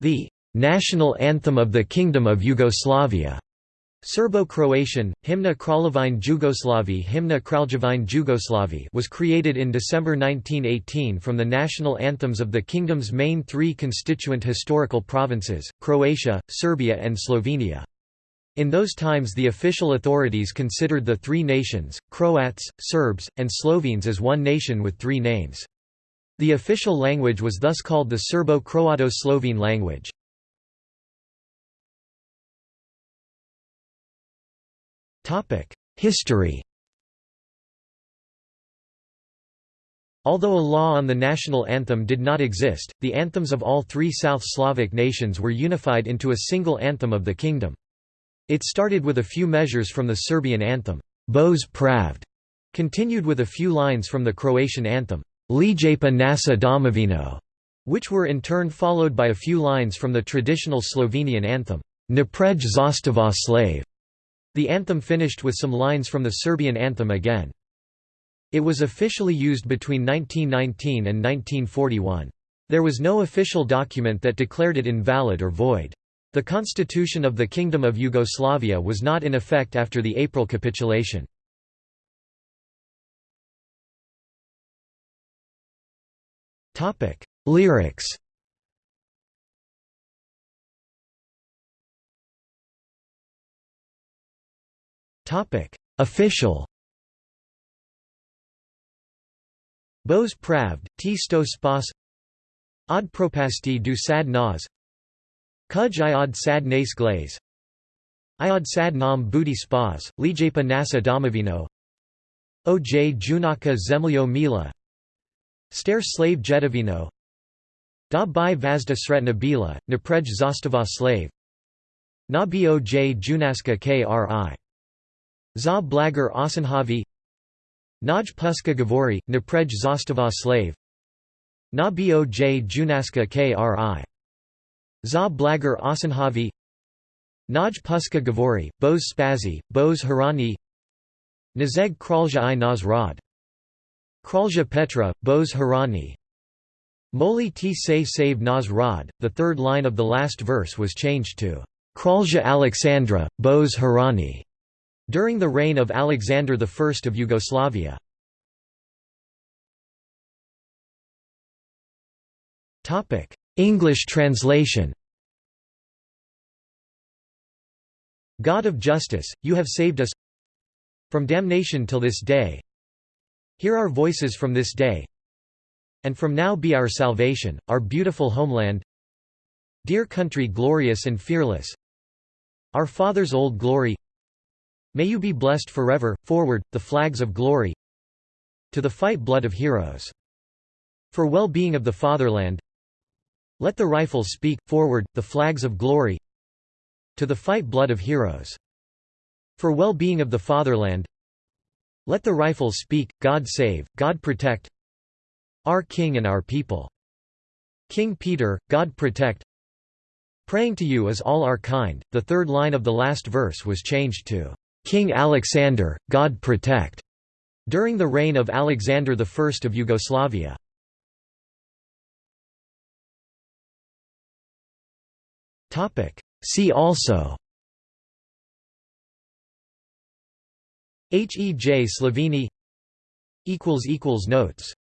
The national anthem of the Kingdom of Yugoslavia. Serbo-Croatian, Hymna Kraljevine Jugoslavi Hymna Kraljevine Jugoslavi was created in December 1918 from the national anthems of the kingdom's main three constituent historical provinces, Croatia, Serbia and Slovenia. In those times the official authorities considered the three nations, Croats, Serbs, and Slovenes as one nation with three names. The official language was thus called the Serbo-Croato-Slovene language. History Although a law on the national anthem did not exist, the anthems of all three South Slavic nations were unified into a single anthem of the kingdom. It started with a few measures from the Serbian anthem, Bože Pravde, continued with a few lines from the Croatian anthem, Lijepa naša domovino, which were in turn followed by a few lines from the traditional Slovenian anthem, Naprej zastava slave. The anthem finished with some lines from the Serbian anthem again. It was officially used between 1919 and 1941. There was no official document that declared it invalid or void. The constitution of the Kingdom of Yugoslavia was not in effect after the April capitulation. Lyrics. Topic: Official. Bože pravde, ti sto spas. Od propasti du sad nas Kuj iod sad nas glaze. Iod sad nam budi spas, lijepa nasa domovino. Oj junaka zemljo mila Stare slave jedovino. Da bi vazda sretna bila, naprej zastava slave. Na boj junaska kri. Za blagar osanhavi Naj puska govori, naprej zastava slave. Na boj junaska kri. Za blagar osanhavi Naj puska govori, boz spazi, boz harani. Nazeg kralja i naz rod Kralja Petra, bož harani Moli ti se save naz rod, the third line of the last verse was changed to Kralja Alexandra, bož harani during the reign of Alexander I of Yugoslavia. English translation God of justice, you have saved us from damnation till this day. Hear our voices from this day, and from now be our salvation, our beautiful homeland. Dear country glorious and fearless, our father's old glory. May you be blessed forever, forward, the flags of glory To the fight blood of heroes. For well-being of the fatherland Let the rifles speak, forward, the flags of glory To the fight blood of heroes. For well-being of the fatherland Let the rifles speak, God save, God protect Our King and our people. King Peter, God protect Praying to you is all our kind. The third line of the last verse was changed to King Alexander, God protect, during the reign of Alexander I of Yugoslavia. See also Hej Sloveni Notes